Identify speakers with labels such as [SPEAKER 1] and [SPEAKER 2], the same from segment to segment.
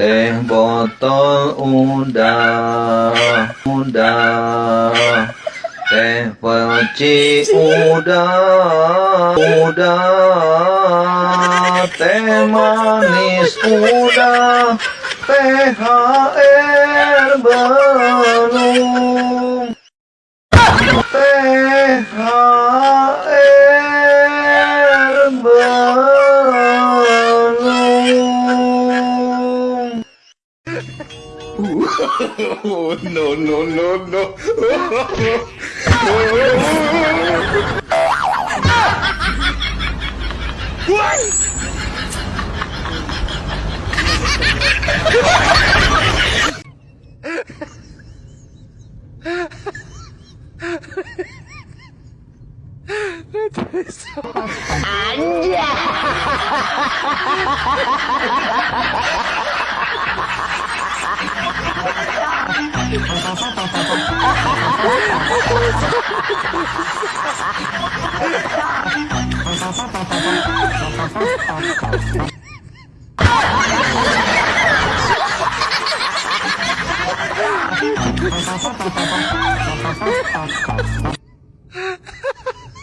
[SPEAKER 1] teh botol udah udah teh peci udah udah teh manis udah THR belum
[SPEAKER 2] Oh, no, no, no, no.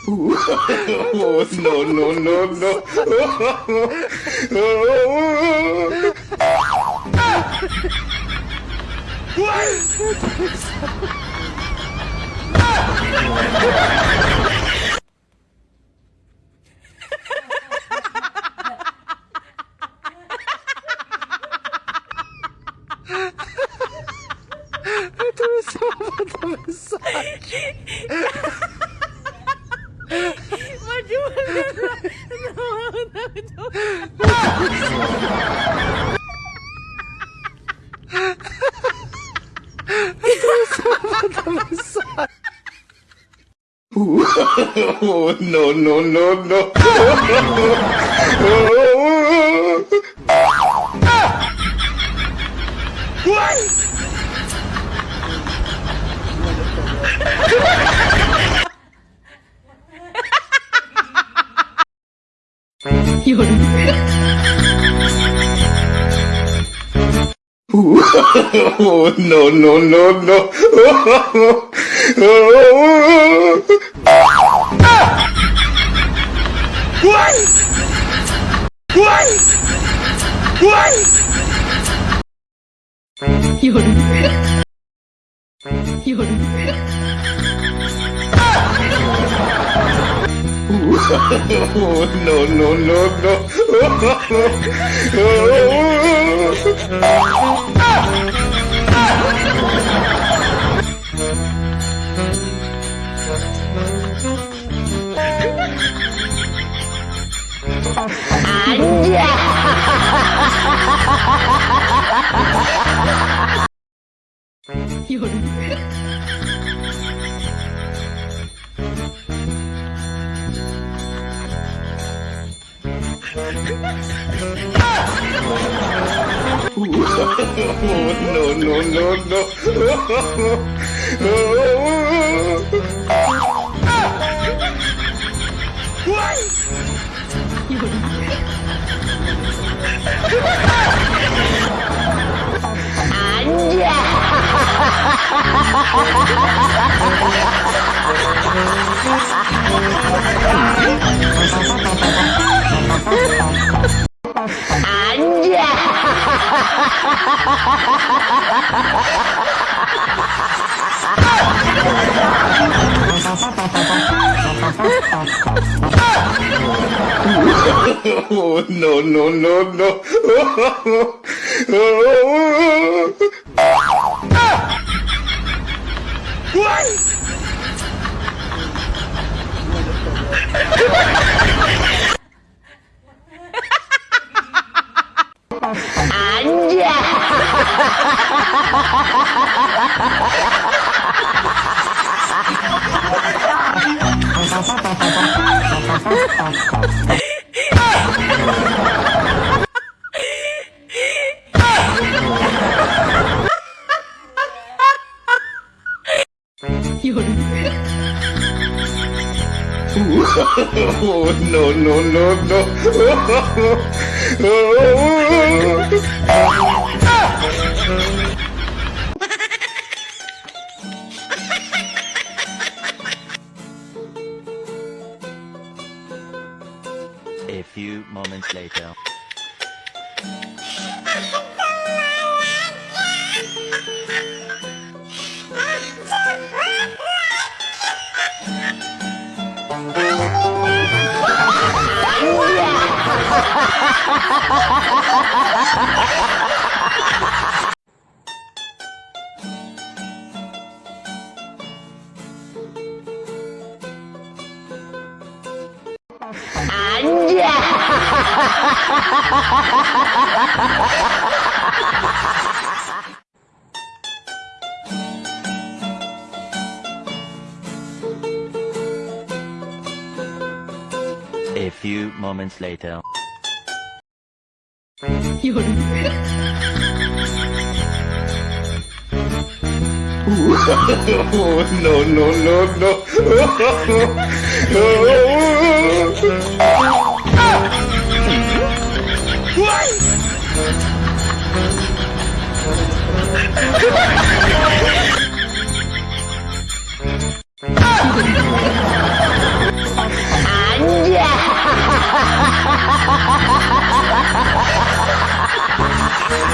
[SPEAKER 2] Oh, no, no, no, no. what? Do you want? No, no, no. Oh, no, no, no, no. Oh, no, no, no, no. Oh, no, no, no, no. Oh, no, no, no, no. Anjay oh, no, no, no, no. what? Anja! Oh no, no, no, no.
[SPEAKER 3] A few moments later. A few moments later.
[SPEAKER 2] Oh, no, no, no, no.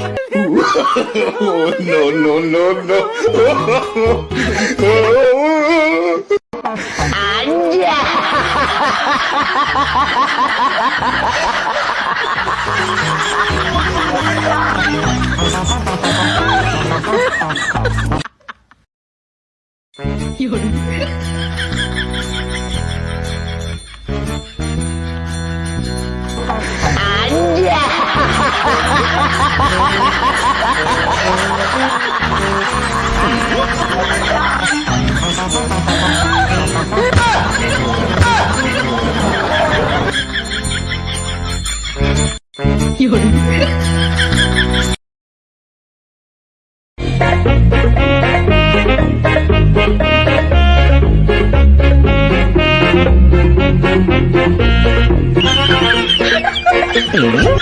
[SPEAKER 2] oh, no, no, no, no. Anh da. Yun. Hmm?